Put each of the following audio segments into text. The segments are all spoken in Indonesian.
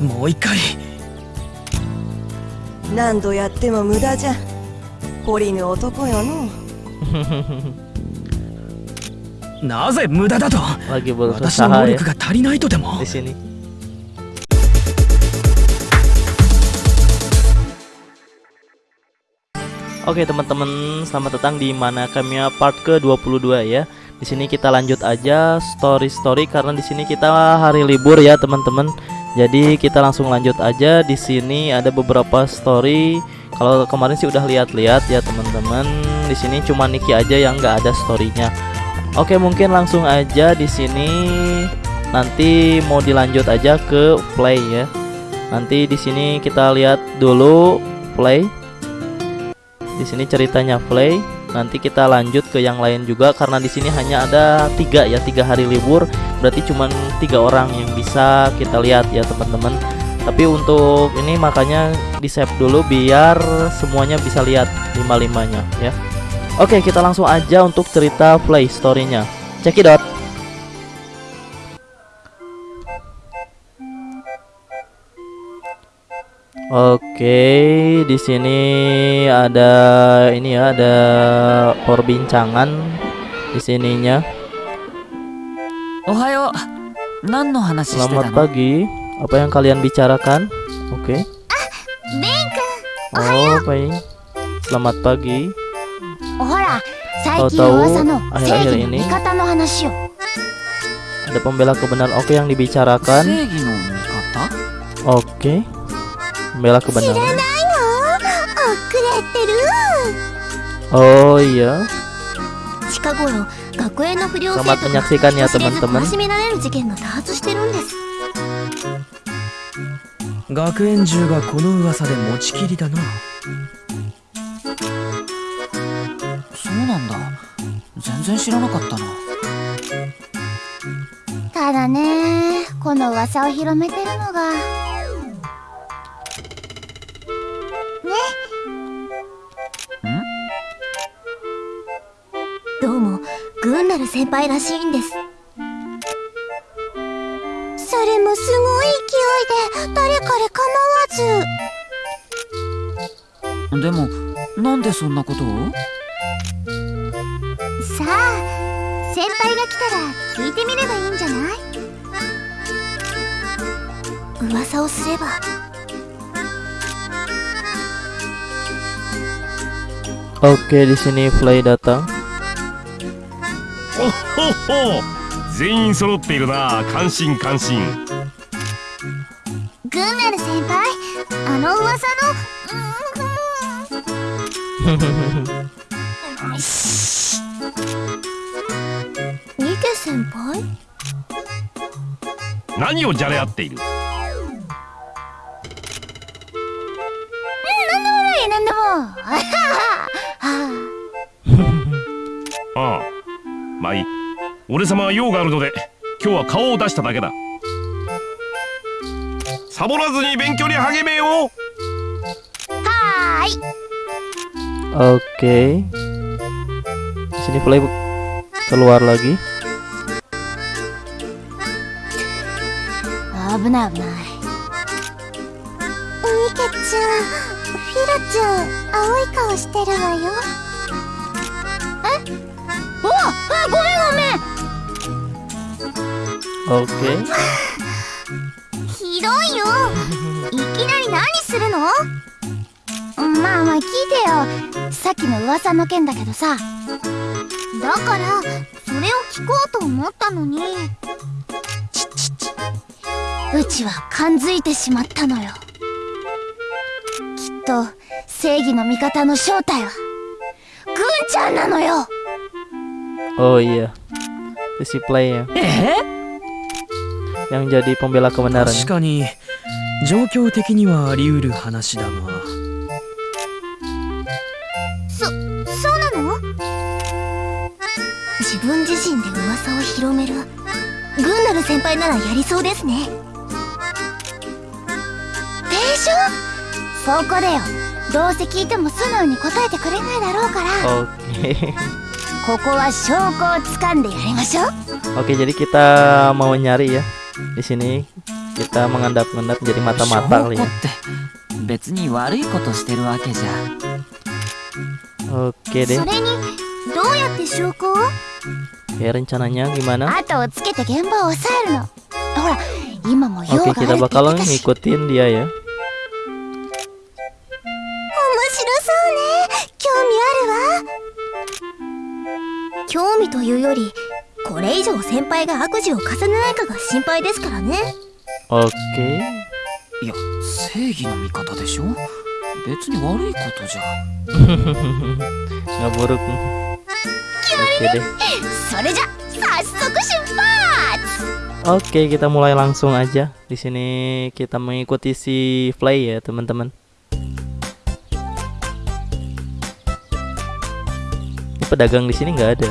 もう一回何度やっても無駄じゃ懲りぬ男よのなぜ無駄だと lagi 私の berusaha 能 ya 力が足りないとでも di sini. Oke teman-teman, selamat datang di Mana Kamiya part ke-22 ya. Di sini kita lanjut aja story-story karena di sini kita hari libur ya teman-teman. Jadi kita langsung lanjut aja. Di sini ada beberapa story. Kalau kemarin sih udah lihat-lihat ya teman-teman. Di sini cuma Niki aja yang nggak ada storynya. Oke mungkin langsung aja di sini nanti mau dilanjut aja ke play ya. Nanti di sini kita lihat dulu play. Di sini ceritanya play. Nanti kita lanjut ke yang lain juga karena di sini hanya ada tiga ya tiga hari libur. Berarti cuma tiga orang yang bisa kita lihat ya teman-teman. Tapi untuk ini makanya di save dulu biar semuanya bisa lihat lima limanya ya. Oke kita langsung aja untuk cerita play storynya. Cekidot. Oke, di sini ada ini ya, ada perbincangan di sininya. Ohayo. Selamat pagi. Apa yang kalian bicarakan? Oke. Okay. Oh, baik. Selamat pagi. Tahu-tahu akhir-akhir ini ada pembela kebenaran. Oke yang dibicarakan. Oke. Okay. メラクバナナ知らないの遅れてるおーいや近頃学園の不良生徒が人知れず楽しめられです学園中がこの噂で持ちきりだなそうなんだ全然知らなかったなただねこの噂を広めてるのが先輩らしいんです。それもすごい勢いで誰彼構わず。でもなんでそんなことを？さあ先輩が来たら聞いてみればいいんじゃない？噂をすれば。Oke, di sini Play datang. ほっほっほ。全員揃っているな。感心感心。グンナル先輩あの噂の。ニケ先輩？何をじゃれ合っている？俺様は用があるので今日は顔を出しただけだ。サボらずに勉強に励めよはーい。Oke. Di sini Play keluar lagi. 危ない危ないニケちゃんフィラちゃん青い顔してるわよえおあごめんごめん Oke. ひどいよ。いきなり何するの？まあまあ聞いてよ。さっきの噂の件だけどさ。だからそれを聞こうと思ったのに。ちっちっちうちは感づいてしまったのよ。きっと正義の味方の正体はぐんちゃんなのよ。Oh iya. Itu si Play ya. え Yang jadi pembela 確 kebenaran. かに状況的にはあり得る話だがそそうなの自分自身で噂を広めるグンナル先輩ならやりそうですねでしょそこでよどうせ聞いても素直に答えてくれないだろうから Oke. ここは証拠をつかんでやりましょう Oke, jadi kita mau nyari ya. di sini kita mengendap-endap jadi mata-mata kali ya. Oke deh. Oke, ya, rencananya gimana? Oke, kita bakal ngikutin dia ya. Oke 白そうね興味あるわ興味というよりこれ以上先輩が悪事を重ねないかが心配ですからね oke いや正義の味方でしょ別に悪いことじゃ nggak buruk oke deh それじゃ早速出発 Oke, kita mulai langsung aja. Di sini kita mengikuti si Flay ya, teman-teman. Ini pedagang di sini nggak ada.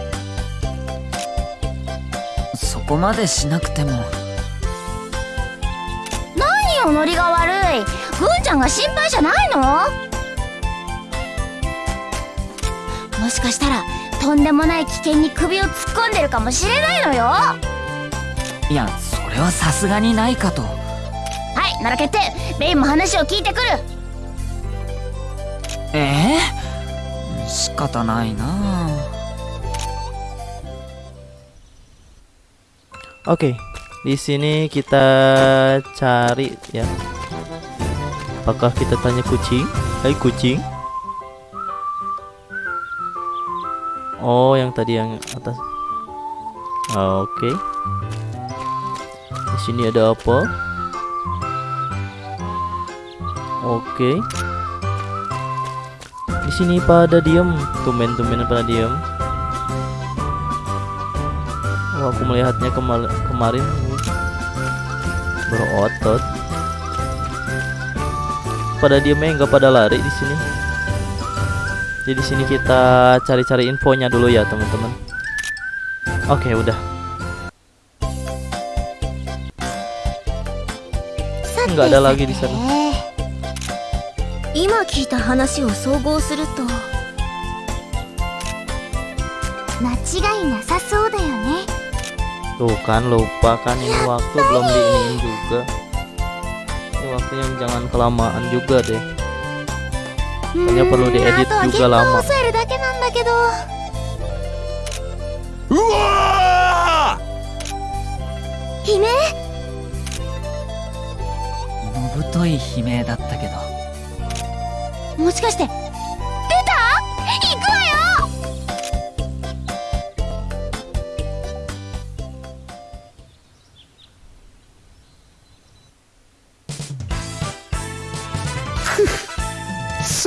そこまでしなくても。何よノリが悪い。ぐんちゃんが心配じゃないの？もしかしたらとんでもない危険に首を突っ込んでるかもしれないのよ。はいやそれはさすがにないかと。いなら決定。レイも話を聞いてくる。ええ仕方ないな Oke, di sini kita cari ya. Apakah kita tanya kucing? Hai kucing. Oh, yang tadi yang atas. Oke. Di sini ada apa? Oke. Di sini pada diem, tumben-tumben pada diem Oh, aku melihatnya kema- kemarin berotot. Pada diemnya nggak pada lari di sini. Jadi di sini kita cari-cari infonya dulu ya teman-teman. Oke udah. Nggak ada lagi di sana. 今聞いた話を総合すると間違いなさそうだよね Tuh kan lupa kan ini waktu belum diinin juga. Ini waktunya jangan kelamaan juga deh. Kayaknya perlu diedit あとは現 juga 場を lama. 抑えるだけなんだけどうわ悲鳴のぶとい悲鳴だったけどもしかして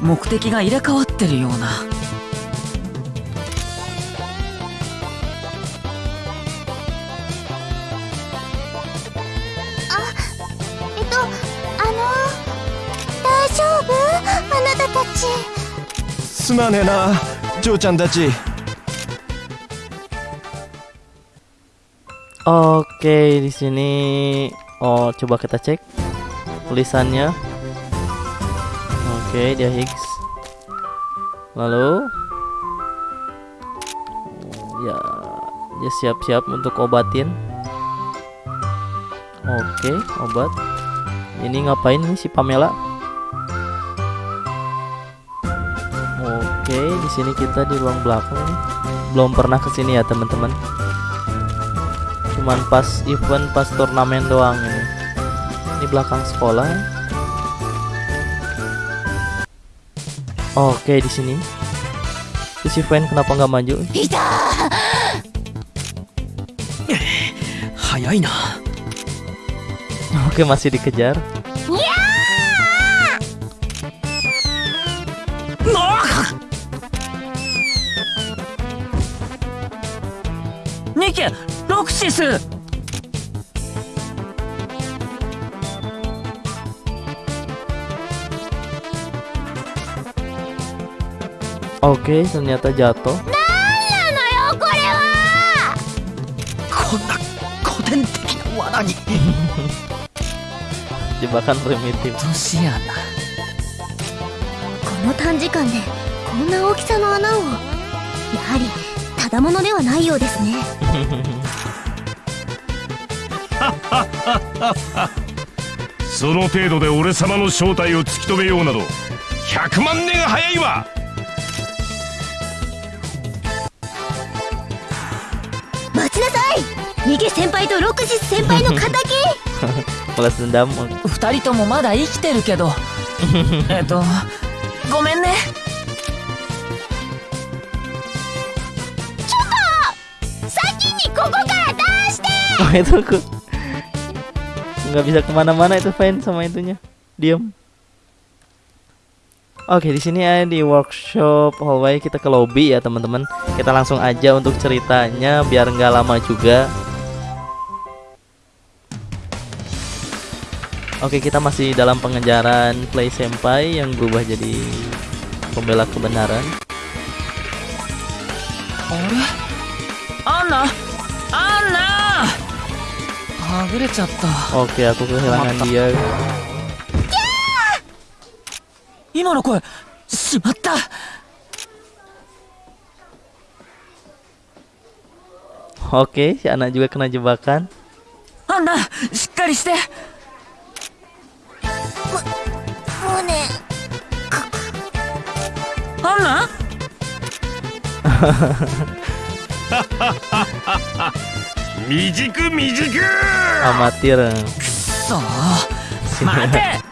目的が入れ替わってるような。えっとあの大丈夫？あなたたち。すまねえな嬢ちゃんたち。Oke di sini oh coba kita cek tulisannya. Oke dia Higgs. Lalu ya dia siap-siap untuk obatin. Oke obat. Ini ngapain nih si Pamela? Oke di sini kita di ruang belakang nih. Belum pernah ke sini ya teman-teman cuman pas event pas turnamen doang ini Ini belakang sekolah. Oke, di sini. Si Fan kenapa nggak maju? Hayaina. Oke, masih dikejar. Ya! Nike, Roxis. Oke, ternyata jatuh. なのよこれはこんな古典的な罠に Jebakan primitif. この短時間でこんな大きさの穴をやはりただものではないようですねその程度で俺様の正体を突き止めようなど100万年早いわいニゲ先輩とロクシス先輩の敵 Balas dendam. 二人ともまだ生きてるけどえっとごめんね先にここから出して Oh, itu aku nggak bisa kemana-mana itu Fen sama itunya. Diam. Oke, di sini ada di workshop hallway kita ke lobby ya teman-teman. Kita langsung aja untuk ceritanya biar nggak lama juga. Oke, kita masih dalam pengejaran Play Senpai yang berubah jadi pembela kebenaran. あれアンナアンナはぐれちゃった Oke, aku kehilangan dia. 今の声しまった Oke, si anak juga kena jebakan. アンナしっかりして うねアンナ未熟未熟 Amatir. そう待て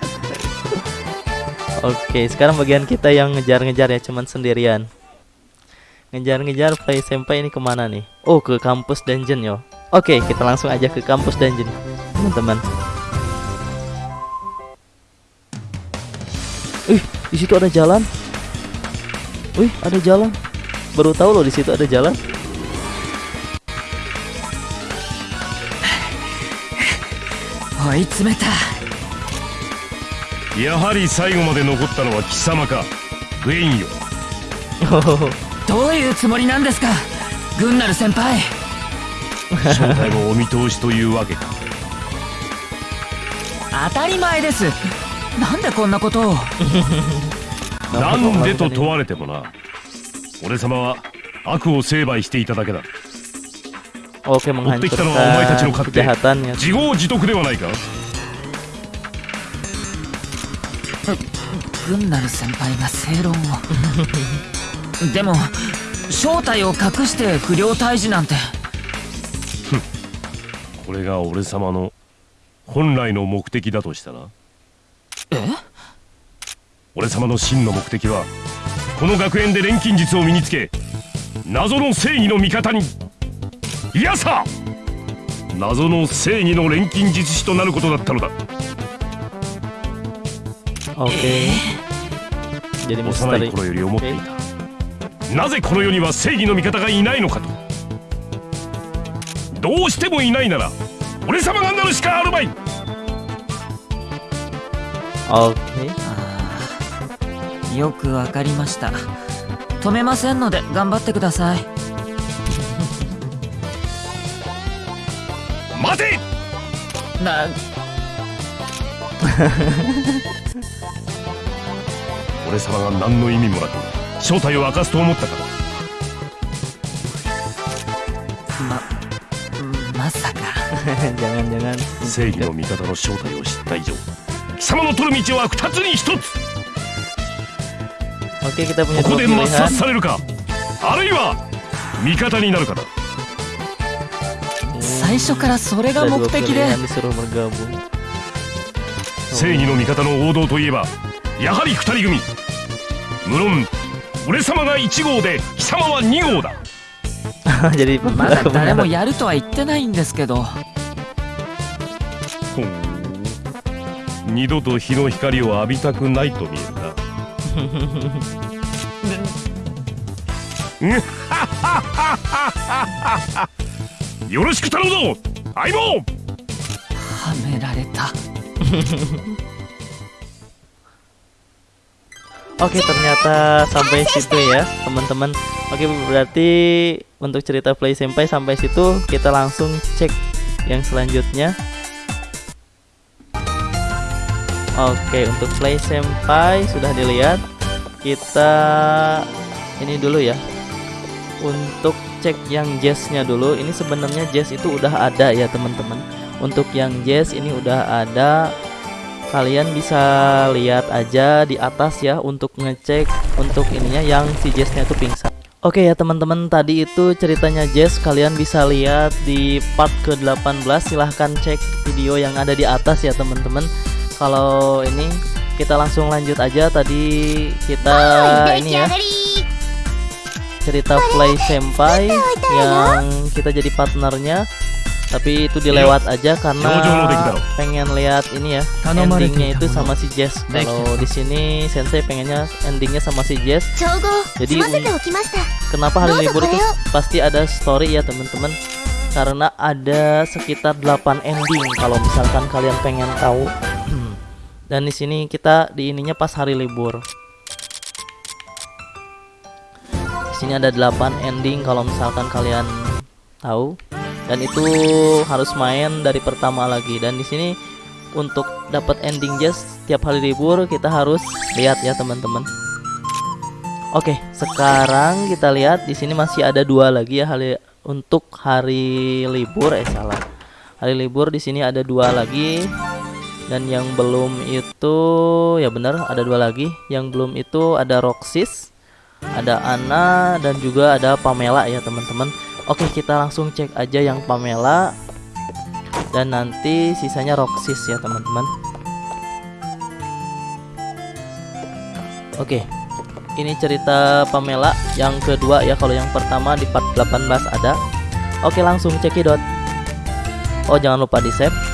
Oke, sekarang bagian kita yang ngejar-ngejar ya, cuman sendirian. Ngejar-ngejar play sampai ini kemana nih? Oh, ke kampus dungeon yo. Oke, kita langsung aja ke kampus dungeon, teman-teman. Ih, di situ ada jalan. Wih, ada jalan. Baru tahu loh di situ ada jalan. 追い詰めたやはり最後まで残ったのは貴様か。グエインよ。どういうつもりなんですか？グンナル先輩。正体もお見通しというわけか。当たり前ですなんでこんなことを？なんでと問われてもな。俺様は悪を成敗していただけだ。持ってきたのはお前たちの勝手。自業自得ではないか？軍なる先輩が正論を。でも正体を隠して不良退治なんて。これが俺様の本来の目的だとしたら？え？俺様の真の目的はこの学園で錬金術を身につけ謎の正義の味方にいやさ謎の正義の錬金術師となることだったのだ. Jadi 幼.い頃より思っていた。なぜこの世には正義の味方がいないのかと。どうしてもいないなら俺様がなるしかあるまいーよくわかりました。止めませんので頑張ってください。待て！な 俺様が何の意味もなく正体を明かすと思ったかままさか。正義の味方の正体を知った以上貴様の取る道は二つに一つ Oke, kita punya ここで抹.殺されるかあるいは味方になるかだ最初からそれが目的で.正義の味方の王道といえばやはり二人組無論俺様が1号で貴様は2号 だまだ誰も.やるとは言ってないんですけど 二度と日の光を浴びたくないと見えるなよろしく頼むぞ相棒はめられた Oke ternyata sampai situ ya teman-teman Oke berarti untuk cerita Play Senpai sampai situ kita langsung cek yang selanjutnya Oke untuk Play Senpai sudah dilihat. Kita ini dulu ya. Untuk cek yang jazznya dulu. Ini sebenarnya jazz itu udah ada ya teman-teman. Untuk yang jazz ini udah ada. Kalian bisa lihat aja di atas ya untuk ngecek untuk ininya yang si Jessnya itu pingsan. Oke ya teman-teman. Tadi itu ceritanya Jess kalian bisa lihat di part ke-18 silahkan cek video yang ada di atas ya teman-teman kalau ini kita langsung lanjut aja. Tadi kita oh, ini ya cerita play senpai yang kita jadi partnernya. Tapi itu dilewat aja karena pengen lihat ini ya endingnya itu sama si Jess. Kalau di sini Sensei pengennya endingnya sama si Jess. Jadi kenapa hari libur itu pasti ada story ya teman-teman? Karena ada sekitar 8 ending kalau misalkan kalian pengen tahu dan di sini kita di ininya pas hari libur. Di sini ada 8 ending kalau misalkan kalian tahu. Dan itu harus main dari pertama lagi. Dan di sini untuk dapat ending just tiap hari libur kita harus lihat ya teman-teman. Oke, sekarang kita lihat di sini masih ada dua lagi ya hari untuk hari libur eh salah. Hari libur di sini ada dua lagi dan yang belum itu ya benar ada dua lagi. Yang belum itu ada Roxis, ada Ana dan juga ada Pamela ya teman-teman. Oke, kita langsung cek aja yang Pamela dan nanti sisanya Roxis ya teman-teman. Oke, ini cerita Pamela yang kedua ya kalau yang pertama di part 18 ada oke langsung cekidot oh jangan lupa di save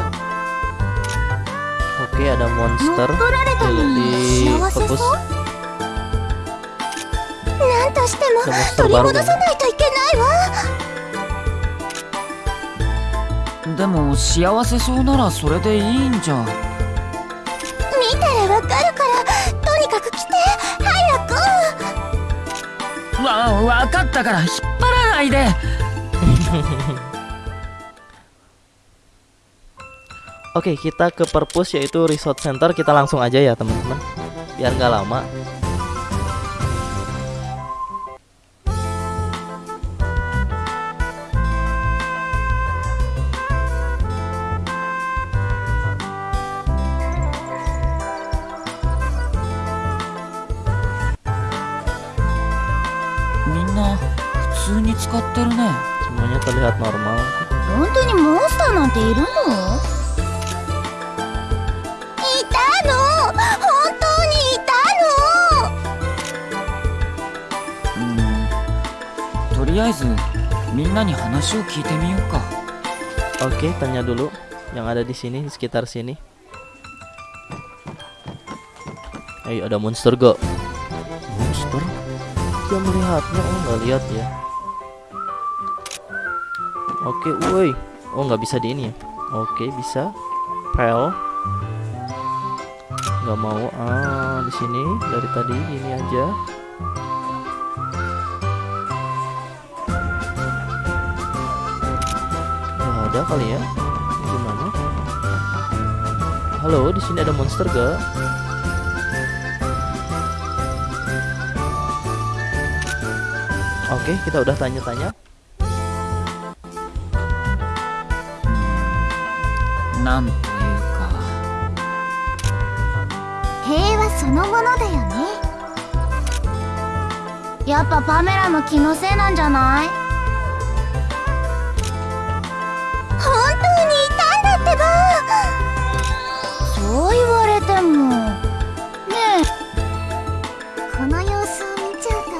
Oke ada 乗っ monster. 取られたの di, fokus. そうなんとしても monster 取り baru. 戻 kan さないといけないわでも幸せそうならそれでいいんじゃ見たらわかるからとにかく来て早くわ分かったから引っ張らないで Oke kita ke purpose yaitu resort center kita langsung aja ya teman-teman biar nggak lama「みんな普通に使ってるね semuanya terlihat normal 本当にモンスターなんているの りあえずみんなに話を聞いてみようか Oke, tanya dulu yang ada di sini di sekitar sini. Ayo ada monster gak? Monster? Dia melihatnya, oh nggak lihat ya. Oke, woi. Oh nggak bisa di ini ya? Oke bisa. Pel. Nggak nggak mau ah di sini dari tadi ini aja ada kali ya Ini gimana halo di sini ada monster gak Oke, kita udah tanya-tanya. なんというか平和そのものだよねやっぱパメラの気のせいなんじゃない そう言われてもねえこの様子を見ちゃうと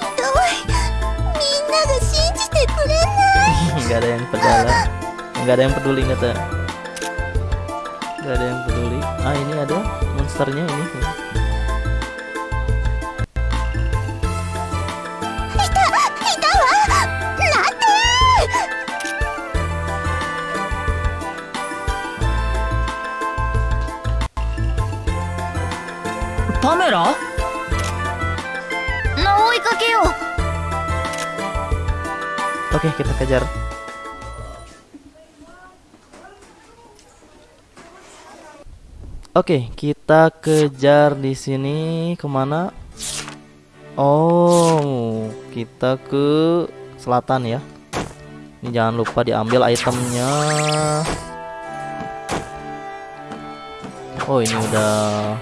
ひどいみんなが信じてくれない nggak ada yang pedala nggak ada yang peduli kata nggak ada yang peduli ah ini ada monsternya ini パメラな追いかけよう oke kita kejar Oke, kita kejar di sini kemana? Oh, kita ke selatan ya. Ini jangan lupa diambil itemnya. Oh, ini udah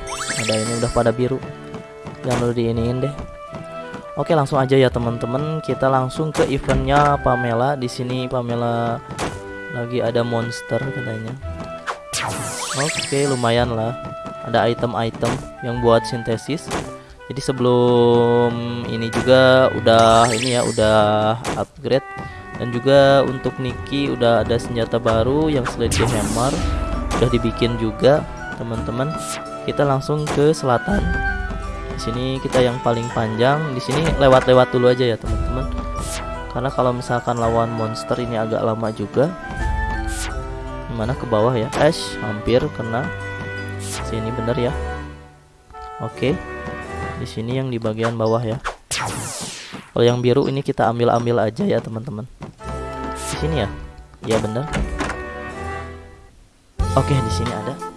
ada ini udah pada biru. Jangan lupa diiniin deh. Oke, langsung aja ya teman-teman. Kita langsung ke eventnya Pamela. Di sini Pamela lagi ada monster katanya. Oke, lumayan lah. Ada item-item yang buat sintesis. Jadi sebelum ini juga udah ini ya, udah upgrade. Dan juga untuk Niki udah ada senjata baru yang Sledge Hammer. Udah dibikin juga, teman-teman. Kita langsung ke selatan. Di sini kita yang paling panjang. Di sini lewat-lewat dulu aja ya, teman-teman. Karena kalau misalkan lawan monster ini agak lama juga mana ke bawah ya? Ash hampir kena. Sini bener ya. Oke. Di sini yang di bagian bawah ya. Kalau yang biru ini kita ambil ambil aja ya teman-teman. Di sini ya? Ya bener. Oke di sini ada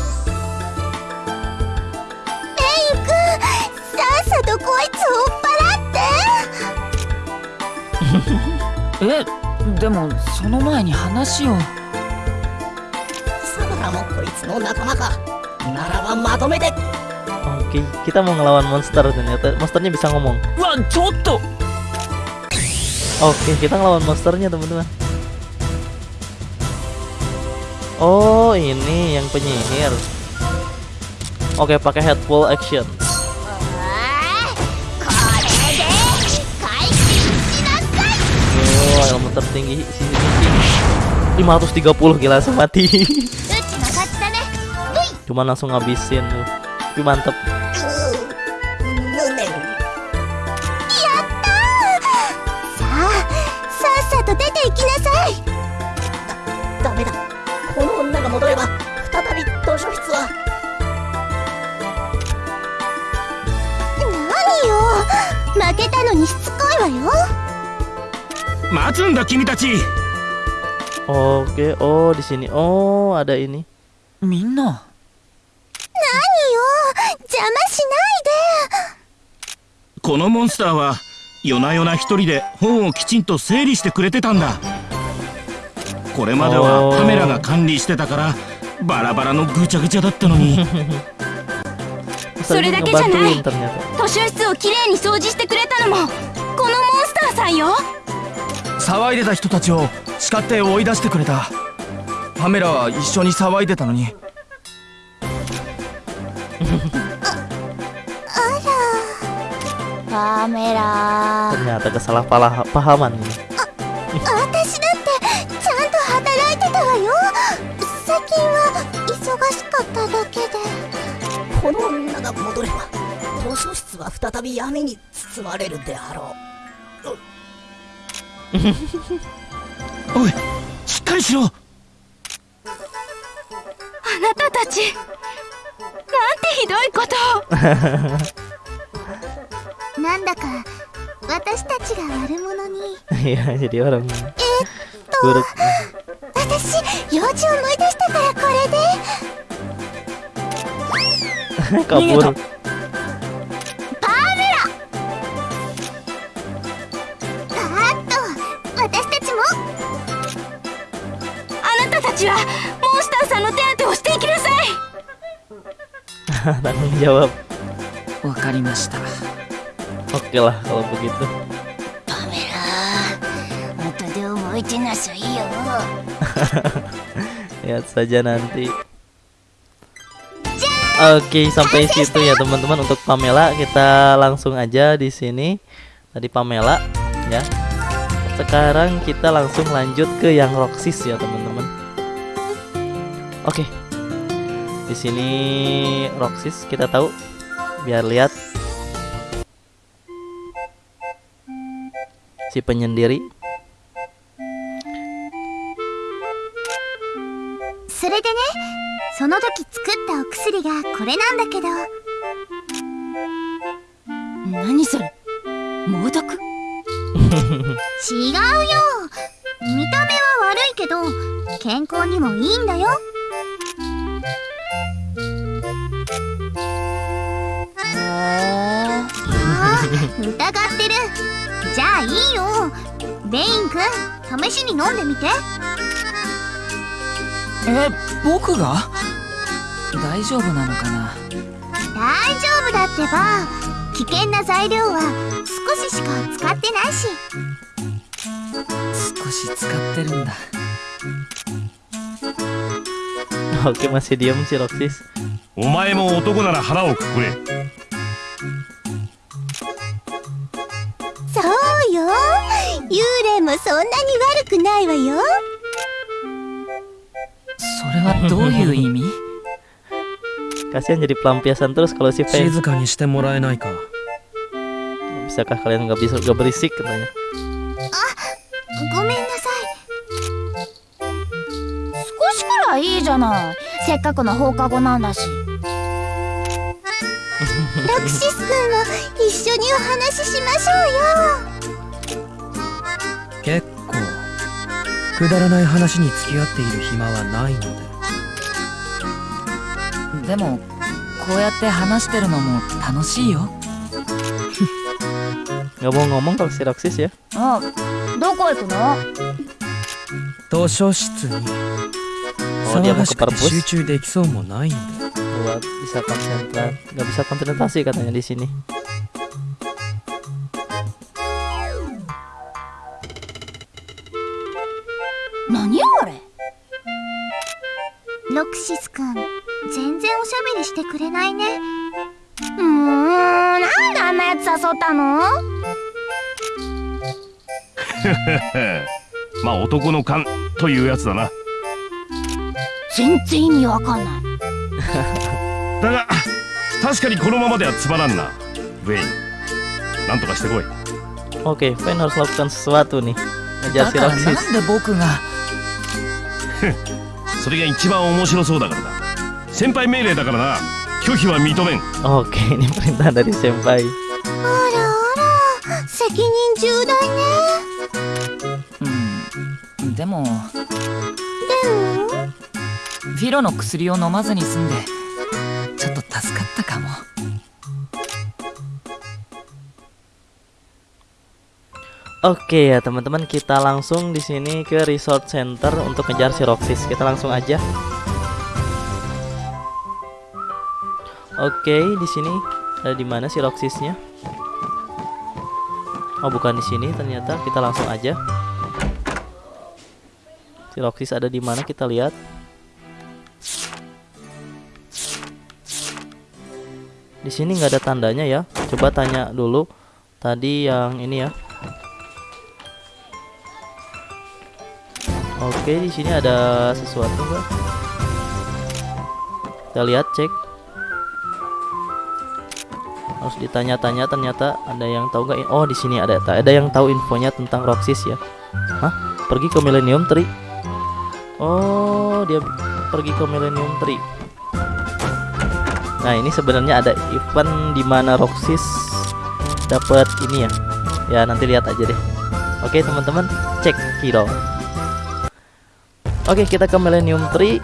でもその前に話を貴様らもこいつの仲間かならばまとめて oke kita mau ngelawan monster ternyata monsternya bisa ngomong うわちょっと Oke, kita ngelawan monsternya, teman-teman. Oh, ini yang penyihir. Oke, pakai head full action. tertinggi sini sini. 530 gila semati cuma langsung ngabisin. Tapi mantep. 待つんだ君たち Oke, oh di sini. Oh, ada ini. みんな何よ邪魔しないこのモンスターは夜な夜な一人で本をきちんと整理してくれてたんだこれまではカメラが管理してたからバラバラのぐちゃぐちゃだったのに Bisa Sudah dake janai. ngebantuin ternyata. で図書室をきれいに掃除してくれたのもこのモンスターさんよ騒いでた人たちを叱って追い出してくれた。パメラは一緒に騒いでたのに。忙しかっただ Ternyata ば図書室は再び闇に包まれるであろう。おいしっかりしろ。あなたたちなんてひどいことを。なんだか私たちが悪者に。Iya jadi orang えっ buruk と私用事を思い出したからこれで。kabur ちはモンスターさんの手当てをしていきなさい tanggung jawab わかりました oke lah kalau begitu パメラ後で思い出なさいよ lihat saja nanti Oke sampai situ ya teman-teman untuk Pamela kita langsung aja di sini tadi Pamela ya sekarang kita langsung lanjut ke yang Roxis ya teman-teman Oke. Okay. Di sini Roxis kita tahu biar lihat si penyendiri. Sore de ne, sono toki tsukutta okusuri 違うよ見た目は悪いけど健康にもいいんだよあー疑ってる。じゃあいいよ。ベイン君試しに飲んでみて。え僕が？大丈夫なのかな？大丈夫だってば。危険な材料は少ししか使ってないし。少し使ってるんだ。Oke masih diem si Roxis お前も男なら腹をくくれもそんなに悪くないわよそれはどういう意味 Kasihan jadi pelampiasan terus kalau si Faye. Bisakah kalian nggak bisa nggak berisik katanya? Ah, gomen nasai. Sekolah kura ii janai. Sekkaku no houkago nan dashi. Rakshis kun mo issho ni o hanashi shimashou yo. くだらない話に付き合っている暇はないので。でもこうやって話してるのも楽しいよ。야봉가뭔가세락세시야어どこ行くの？도서실에어디가서바로보여주できうもなクシス君全然おしゃべりしてくれないね。うーんなんであんなやつ誘ったの？まあ男の勘というやつだな。全然意味わかんない。だが確かにこのままではつまらんな。ウェインなんとかしてこい。Oke Faye harus lakukan sesuatu nih だ ngejar si か それが一番面白そうだからだ。先輩命令だからな。拒否は認めん。Oke ini perintah dari senpai あらあら責任重大ね。うん。でもでも？フィロの薬を飲まずに済んで Oke ya teman-teman kita langsung di sini ke resort center untuk ngejar si Roxis. Kita langsung aja. Oke di sini. Ada di mana si Roxisnya? Oh bukan di sini ternyata. Kita langsung aja. Si Roxis ada di mana? Kita lihat. Di sini nggak ada tandanya ya. Coba tanya dulu. Tadi yang ini ya Oke, di sini ada sesuatu enggak? Kita lihat cek. harus ditanya-tanya ternyata ada yang tahu nggak? Oh di sini ada ada yang tahu infonya tentang Roxys ya. Hah? Pergi ke Millennium Tree? Oh dia pergi ke Millennium Tree. Nah ini sebenarnya ada event di mana Roxys dapat ini ya. Ya nanti lihat aja deh. Oke teman-teman cek hero oke kita ke Millennium Tree.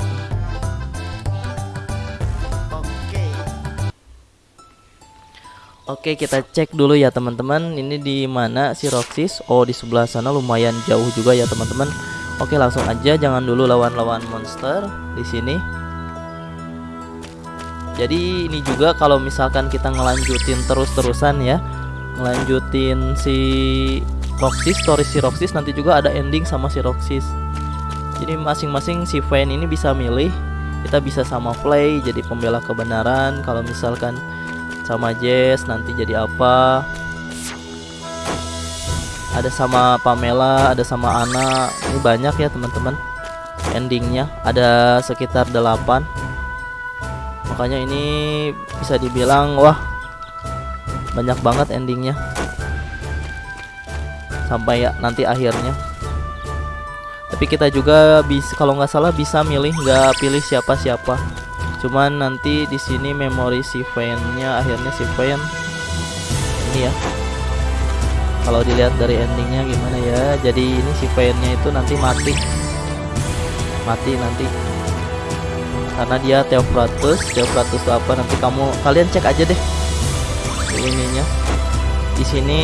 Oke. Kita cek dulu ya teman-teman. Ini di mana si Roxys Oh di sebelah sana lumayan jauh juga ya teman-teman. Oke langsung aja. Jangan dulu lawan-lawan monster di sini. Jadi ini juga kalau misalkan kita ngelanjutin terus-terusan ya Ngelanjutin si Roxys, story si Roxys nanti juga ada ending sama si Roxys Jadi masing-masing si fan ini bisa milih Kita bisa sama play jadi pembela kebenaran. Kalau misalkan sama Jess nanti jadi apa? Ada sama Pamela ada sama Ana. Ini banyak ya teman-teman. Endingnya ada sekitar 8 makanya ini bisa dibilang wah banyak banget endingnya. Sampai ya nanti akhirnya tapi kita juga bisa kalau nggak salah bisa milih nggak pilih siapa-siapa. Cuman nanti di sini memori si fan-nya akhirnya si fan ini ya. Kalau dilihat dari endingnya gimana ya jadi ini si fan-nya itu nanti mati. Mati nanti. Karena dia Theophratus Theophratus itu apa nanti kamu kalian cek aja deh ininya. Di sini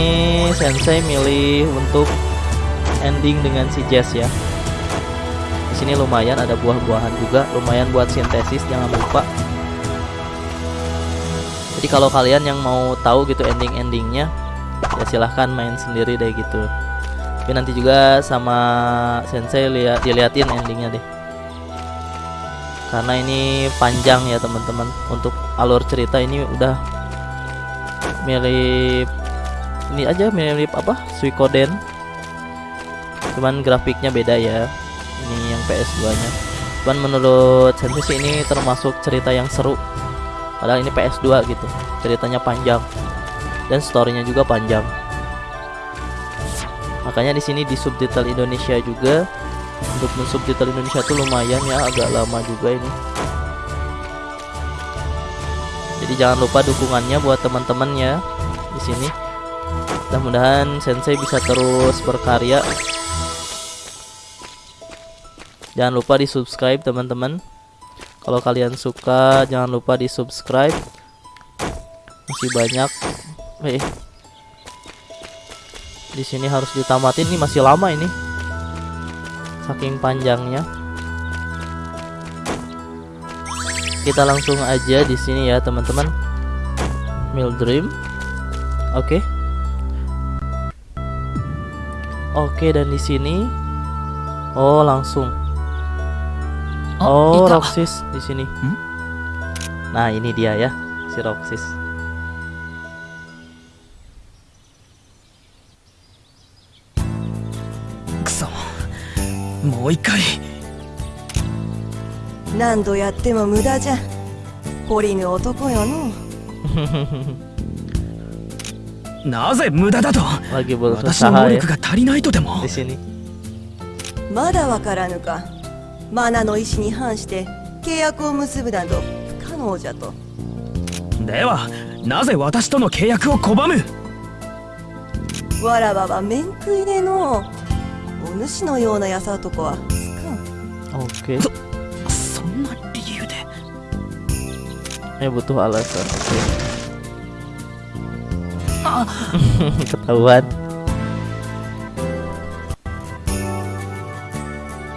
sensei milih untuk ending dengan si Jess ya di sini lumayan ada buah-buahan juga lumayan buat sintesis jangan lupa. Jadi kalau kalian yang mau tahu gitu ending-endingnya ya silahkan main sendiri deh gitu. Tapi nanti juga sama sensei lihat diliatin endingnya deh. Karena ini panjang ya teman-teman. Untuk alur cerita ini udah mirip ini aja mirip apa? Suikoden. Cuman grafiknya beda ya ini yang PS2 nya. Cuman menurut sensei sih ini termasuk cerita yang seru. Padahal ini PS2 gitu ceritanya panjang. Dan storynya juga panjang. Makanya di sini di subtitle Indonesia juga. Untuk mensubtitle Indonesia tuh lumayan ya agak lama juga ini. Jadi jangan lupa dukungannya buat teman-temannya di sini. Mudah-mudahan sensei bisa terus berkarya jangan lupa di subscribe teman-teman. Kalau kalian suka jangan lupa di subscribe masih banyak. Eh. Di sini harus ditamatin. Ini masih lama ini. Saking panjangnya. Kita langsung aja di sini ya teman-teman. Mildream oke. Okay. oke okay, dan di sini. Oh langsung Oh, oh Roxis di sini. Hmm? Nah, ini dia もう一回何度やっても無駄じゃポリの男やのなぜ無駄だと私の能力が足りないとでもまだわからぬかマナの意志に反して契約を結ぶなど不可能じゃとではなぜ私との契約を拒む？わらわは面食いでのお主のような優男はつかん Oke. そんな理由で？Eh butuh alasan. Oke. Ketahuan.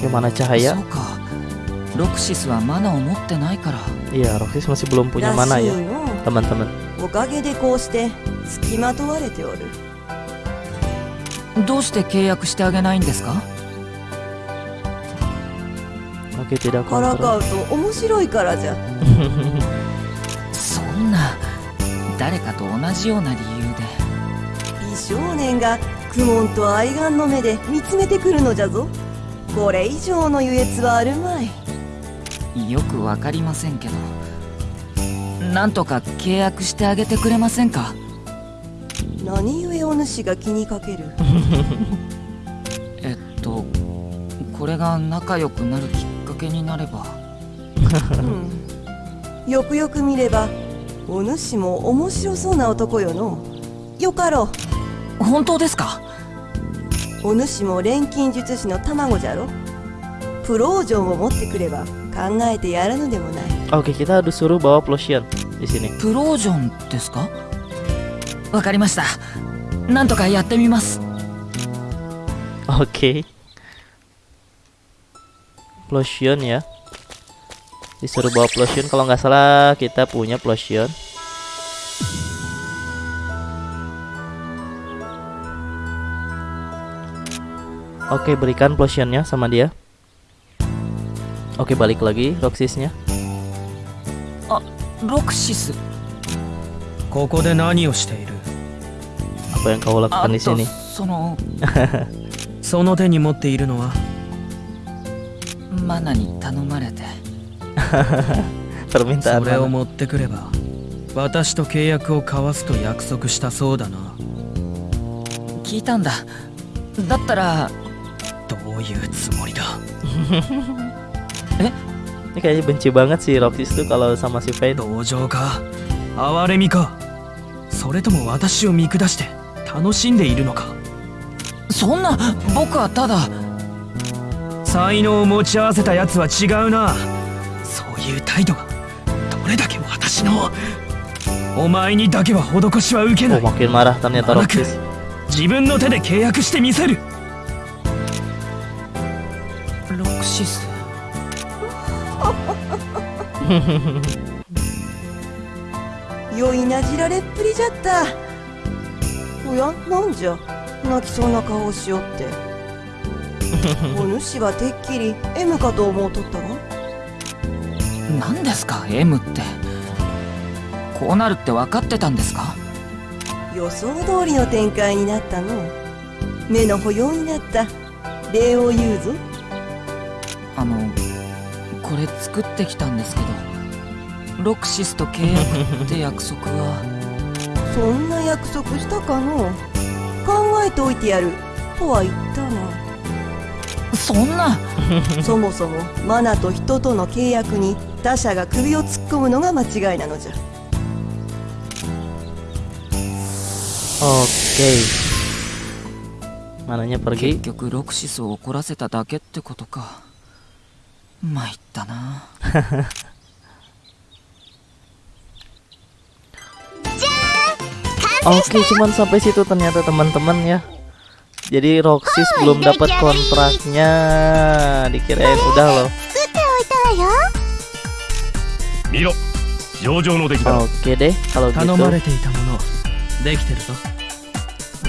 gimana cahaya? そうかロクシスはマナを持ってないから Iya, Roxys masih belum punya ら mana しい ya, の teman-teman. おかげでこうして付きまとわれておるどうして契約してあげないんですか Oke tidak からか kontrol. うと面白いからじゃそんな誰かと同じような理由で美少年がクモンと愛玩の目で見つめてくるのじゃぞこれ以上の優越はあるまい。よくわかりませんけどなんとか契約してあげてくれませんか？何故お主が気にかける？えっとこれが仲良くなるきっかけになれば。うん。よくよく見ればお主も面白そうな男よの。よかろ本当ですか？うお主も錬金術師の卵じゃろプロージョンを持ってくれば考えてやらぬでもない Oke kita harus suruh bawa plosion di sini プロージョンですかわかりましたなんとかやってみます Oke Plosion ya Disuruh bawa plosion Kalau nggak salah kita punya plosion Oke, berikan potionnya sama dia. Oke, balik lagi Roxisnya. Ah, Roxis. Apa yang kau lakukan di sini? Sono. Sono te ni motte iru no wa Mana ni tanomarete. Permintaan. Sore o motte kureba. Watashi to keiyaku o kawasu to yakusoku shita sou どういうつもりだ？Ini kayaknya benci banget sih Roxis tuh kalau sama si Fade 同情か？哀れみか？それとも私を見下して楽しんでいるのか？そんな僕はただ。才能を持ち合わせたやつは違うな。そういう態度がどれだけ私のお前にだけは施しは受けな Oh い makin marah ternyata Anak. Roxis 自分の手で契約してみせるクシス良いなじられっぷりじゃったおやなんじゃ泣きそうな顔をしよってお主はてっきり M かと思うとったわ何ですか M ってこうなるって分かってたんですか予想通りの展開になったの目の保養になった礼を言うぞあのこれ作ってきたんですけどロクシスと契約って約束は。そんな約束したかの？考えておいてやる。とは言ったそんな？な そもそもマナと人との契約に他者が首を突っ込むのが間違いなのじゃ。Oke Mananya 結局ロクシスを怒らせただけってことか 参ったな Oke cuman sampai situ ternyata teman-teman ya Jadi Roxis belum dapat kontraknya Dikirain udah loh 作っておいたわよ見ろ上々の出来だ Oke deh kalau 頼 gitu まれていたものできてるぞ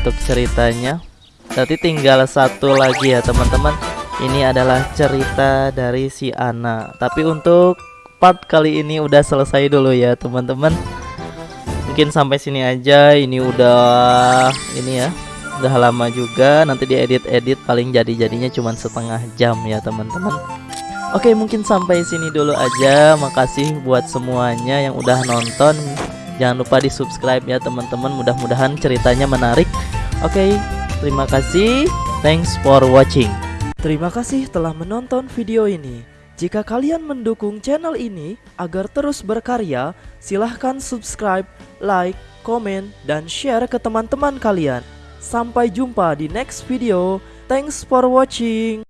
untuk ceritanya Berarti tinggal satu lagi ya teman-teman Ini adalah cerita dari si Ana. Tapi untuk part kali ini udah selesai dulu ya teman-teman. Mungkin sampai sini aja. Ini udah Ini ya Udah lama juga. Nanti diedit-edit paling jadi-jadinya cuma setengah jam ya teman-teman. Oke mungkin sampai sini dulu aja. Makasih buat semuanya yang udah nonton. Jangan lupa di subscribe ya teman-teman. Mudah-mudahan ceritanya menarik. Oke terima kasih. Thanks for watching Terima kasih telah menonton video ini. Jika kalian mendukung channel ini Agar terus berkarya Silahkan subscribe, like, komen, dan share ke teman-teman kalian. Sampai jumpa di next video. Thanks for watching